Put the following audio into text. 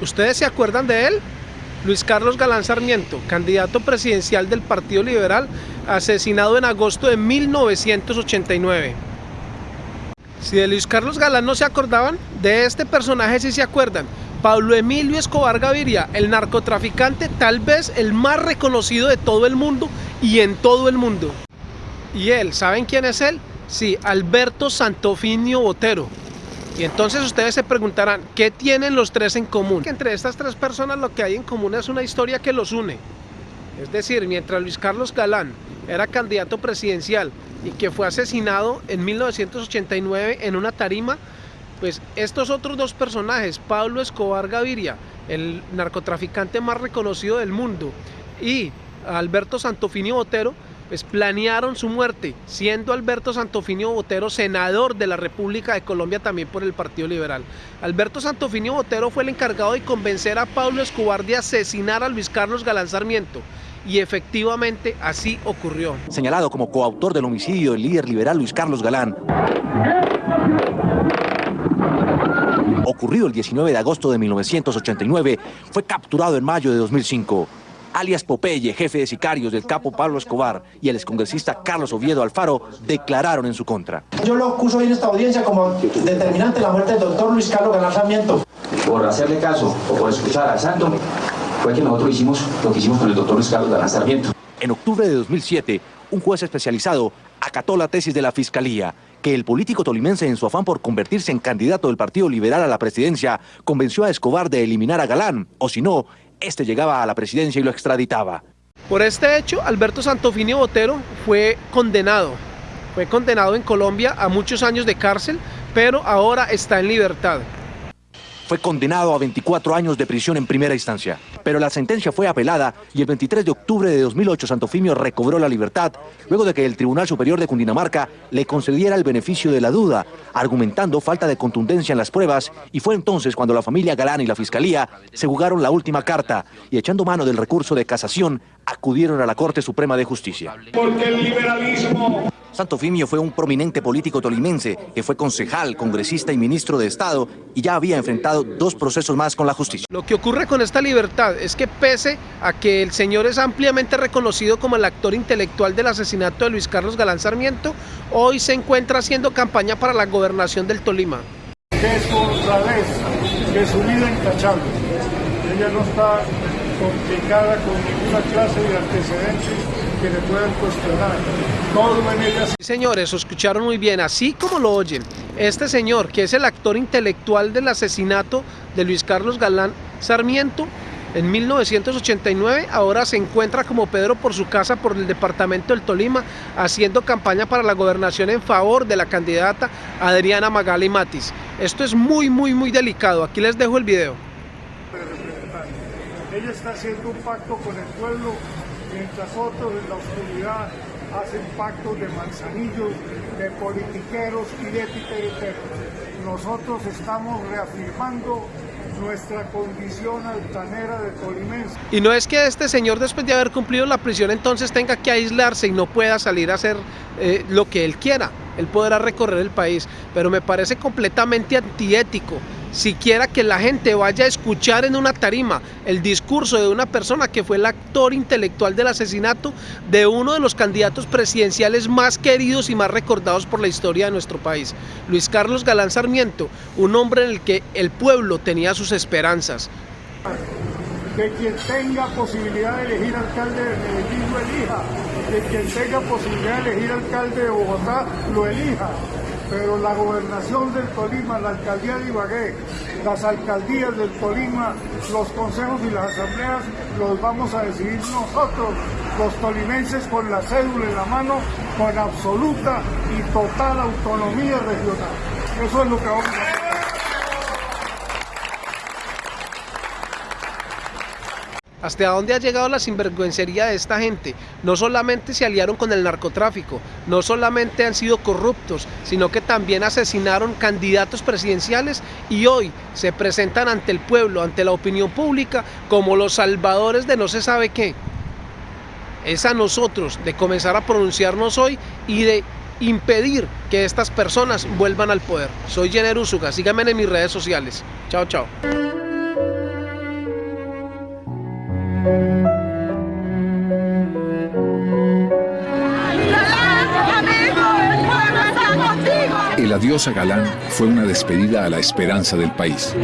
¿Ustedes se acuerdan de él? Luis Carlos Galán Sarmiento, candidato presidencial del Partido Liberal, asesinado en agosto de 1989. Si de Luis Carlos Galán no se acordaban, de este personaje sí se acuerdan. Pablo Emilio Escobar Gaviria, el narcotraficante tal vez el más reconocido de todo el mundo y en todo el mundo. Y él, ¿saben quién es él? Sí, Alberto Santofinio Botero, y entonces ustedes se preguntarán, ¿qué tienen los tres en común? Que entre estas tres personas lo que hay en común es una historia que los une. Es decir, mientras Luis Carlos Galán era candidato presidencial y que fue asesinado en 1989 en una tarima, pues estos otros dos personajes, Pablo Escobar Gaviria, el narcotraficante más reconocido del mundo, y Alberto Santofinio Botero, pues planearon su muerte, siendo Alberto Santofinio Botero senador de la República de Colombia también por el Partido Liberal. Alberto Santofinio Botero fue el encargado de convencer a Pablo Escobar de asesinar a Luis Carlos Galán Sarmiento. Y efectivamente así ocurrió. Señalado como coautor del homicidio del líder liberal Luis Carlos Galán. Ocurrido el 19 de agosto de 1989, fue capturado en mayo de 2005 alias Popeye, jefe de sicarios del capo Pablo Escobar y el excongresista Carlos Oviedo Alfaro declararon en su contra. Yo lo acuso hoy en esta audiencia como determinante la muerte del doctor Luis Carlos Galán Sarmiento. Por hacerle caso o por escuchar al santo, fue que nosotros hicimos lo que hicimos con el doctor Luis Carlos Galán Sarmiento. En octubre de 2007, un juez especializado acató la tesis de la Fiscalía que el político tolimense en su afán por convertirse en candidato del Partido Liberal a la presidencia convenció a Escobar de eliminar a Galán, o si no, este llegaba a la presidencia y lo extraditaba. Por este hecho, Alberto Santofinio Botero fue condenado. Fue condenado en Colombia a muchos años de cárcel, pero ahora está en libertad fue condenado a 24 años de prisión en primera instancia. Pero la sentencia fue apelada y el 23 de octubre de 2008 Santofimio recobró la libertad luego de que el Tribunal Superior de Cundinamarca le concediera el beneficio de la duda, argumentando falta de contundencia en las pruebas y fue entonces cuando la familia Galán y la Fiscalía se jugaron la última carta y echando mano del recurso de casación acudieron a la Corte Suprema de Justicia. Porque el liberalismo Santofimio fue un prominente político tolimense que fue concejal, congresista y ministro de Estado y ya había enfrentado dos procesos más con la justicia. Lo que ocurre con esta libertad es que pese a que el señor es ampliamente reconocido como el actor intelectual del asesinato de Luis Carlos Galán Sarmiento, hoy se encuentra haciendo campaña para la gobernación del Tolima. Que su honradez, que su vida intachable, ella no está complicada con ninguna clase de antecedentes que le puedan cuestionar. Todo en. Señores, escucharon muy bien, así como lo oyen. Este señor, que es el actor intelectual del asesinato de Luis Carlos Galán Sarmiento, en 1989 ahora se encuentra como Pedro por su casa por el departamento del Tolima haciendo campaña para la gobernación en favor de la candidata Adriana Magali Matis. Esto es muy muy muy delicado, aquí les dejo el video. Ella está haciendo un pacto con el pueblo mientras otros en la oscuridad hacen pactos de manzanillos, de politiqueros y de titereteros. Nosotros estamos reafirmando nuestra condición altanera de tolimense. Y no es que este señor después de haber cumplido la prisión entonces tenga que aislarse y no pueda salir a hacer eh, lo que él quiera. Él podrá recorrer el país, pero me parece completamente antiético siquiera que la gente vaya a escuchar en una tarima el discurso de una persona que fue el actor intelectual del asesinato de uno de los candidatos presidenciales más queridos y más recordados por la historia de nuestro país, Luis Carlos Galán Sarmiento, un hombre en el que el pueblo tenía sus esperanzas. Que quien tenga posibilidad de elegir alcalde de Medellín lo elija, que quien tenga posibilidad de elegir alcalde de Bogotá lo elija, pero la gobernación del Tolima, la alcaldía de Ibagué, las alcaldías del Tolima, los consejos y las asambleas los vamos a decidir nosotros, los tolimenses con la cédula en la mano, con absoluta y total autonomía regional. Eso es lo que vamos a hacer. hasta dónde ha llegado la sinvergüencería de esta gente. No solamente se aliaron con el narcotráfico, no solamente han sido corruptos, sino que también asesinaron candidatos presidenciales y hoy se presentan ante el pueblo, ante la opinión pública, como los salvadores de no se sabe qué. Es a nosotros de comenzar a pronunciarnos hoy y de impedir que estas personas vuelvan al poder. Soy Jenner Usuga, síganme en mis redes sociales. Chao, chao. El adiós a Galán fue una despedida a la esperanza del país.